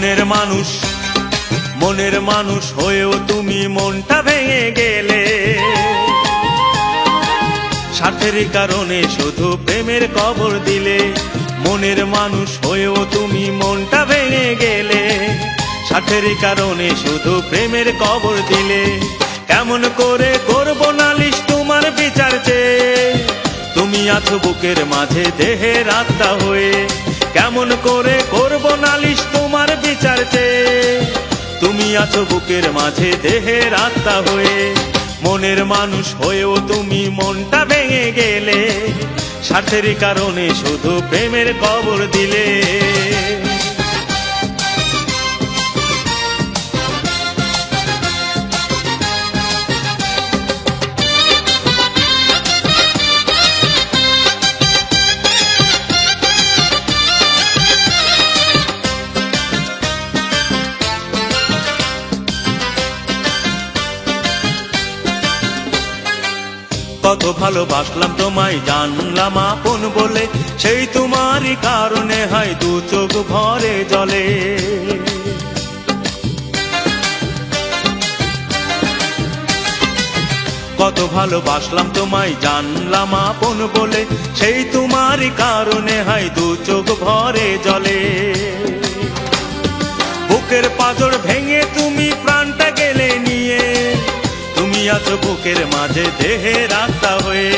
মনের মানুষ মনের মানুষ হয়েও তুমি মনটা ভেঙে গেলে। স্বার্থের কারণে শুধু প্রেমের কবর দিলে, মনের মানুষ হয়েও তুমি মনটা ভেঙে গেলে। স্বার্থের কারণে শুধু প্রেমের কবর দিলে, কেমন করে করব নালিশ তোমার বিচার তুমি আছো বুকের মাঝে দেহের আত্মা হয়ে, কেমন করে করব নালিশ তুমি আছো বুকের মাঝে, দেহের আত্মা হয়ে। মনের মানুষ হয়েও তুমি মনটা ভেঙে গেলে। স্বার্থের কারণে শুধু প্রেমের কবর দিলে। কত ভালোবাসলাম, তোমায় জানলাম আপন বলে। সেই তোমারই কারণে হয় দু চোখ ভরে জলে। কত ভালোবাসলাম, তোমায় জানলাম আপন বলে। সেই তোমারই কারণে হয় দু চোখ ভরে জলে। বুকের পাজর ভেঙে তুমি আছো বুকের মাঝে দেহে রাস্তা হয়ে,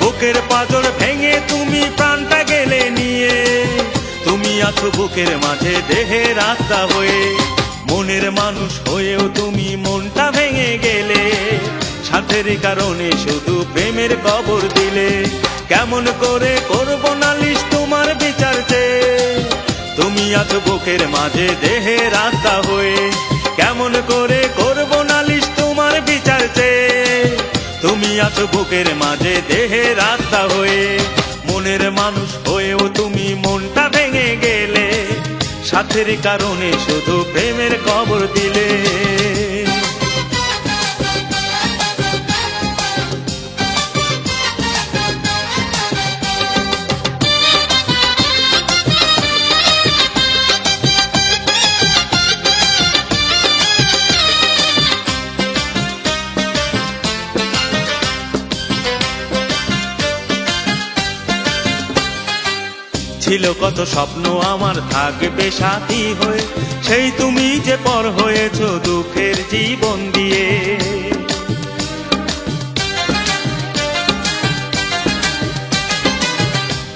বুকের পাজর ভেঙে তুমি প্রাণটা গেলে নিয়ে। তুমি আছো বুকের মাঝে দেহে রাস্তা হয়ে, মনের মানুষ হয়েও তুমি মনটা ভেঙে গেলে। সাথের কারণে শুধু প্রেমের কবর দিলে, কেমন করে করব নালিশ তোমার বিচার চেয়ে। তুমি আছো বুকের মাঝে দেহে রাস্তা হয়ে আছো বুকের মাঝে দেহে রাস্তা হয়ে, মনের মানুষ হয়েও তুমি মনটা ভেঙে গেলে, সাথের কারণে শুধু প্রেমের কবর দিলে। ছিল কত স্বপ্ন আমার থাকবে সাথী হয়ে। সেই তুমি যে পর হয়েছ দুঃখের জীবন দিয়ে।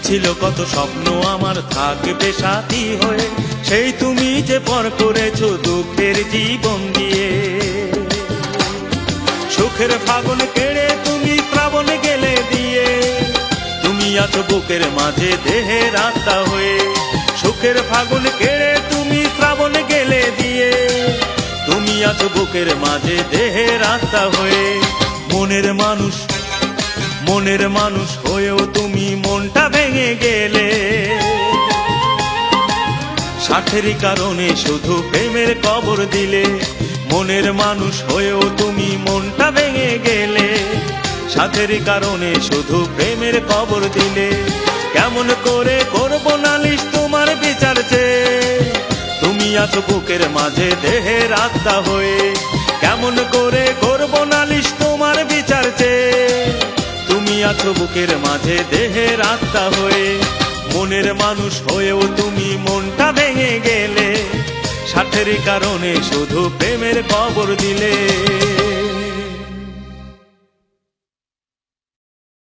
ছিল কত স্বপ্ন আমার থাকবে সাথী হয়ে। সেই তুমি যে পর করেছ দুঃখের জীবন দিয়ে। সুখের ফাগুন কেড়ে তুমি শ্রাবণ গেলে দিয়ে। আছো বুকের মাঝে দেহে রাস্তা হয়ে, সুখের ফাগুন কেড়ে তুমি শ্রাবণ গেলে দিয়ে। তুমি আছো বুকের মাঝে দেহে রাস্তা হয়ে, মনের মানুষ মনের মানুষ হয়েও তুমি মনটা ভেঙে গেলে। স্বার্থেরই কারণে শুধু প্রেমের কবর দিলে, মনের মানুষ হয়েও তুমি গেলে সাথের কারণে শুধু প্রেমের কবর দিলে কেমন করে করব নালিশ তোমার বিচার তুমি আছো বুকের মাঝে দেহে রাস্তা হয়ে কেমন করে করব নালিশ তোমার বিচার তুমি আছো বুকের মাঝে দেহে রাস্তা হয়ে মনের মানুষ হয়েও তুমি মনটা ভেঙে গেলে সাথের কারণে শুধু প্রেমের কবর দিলে।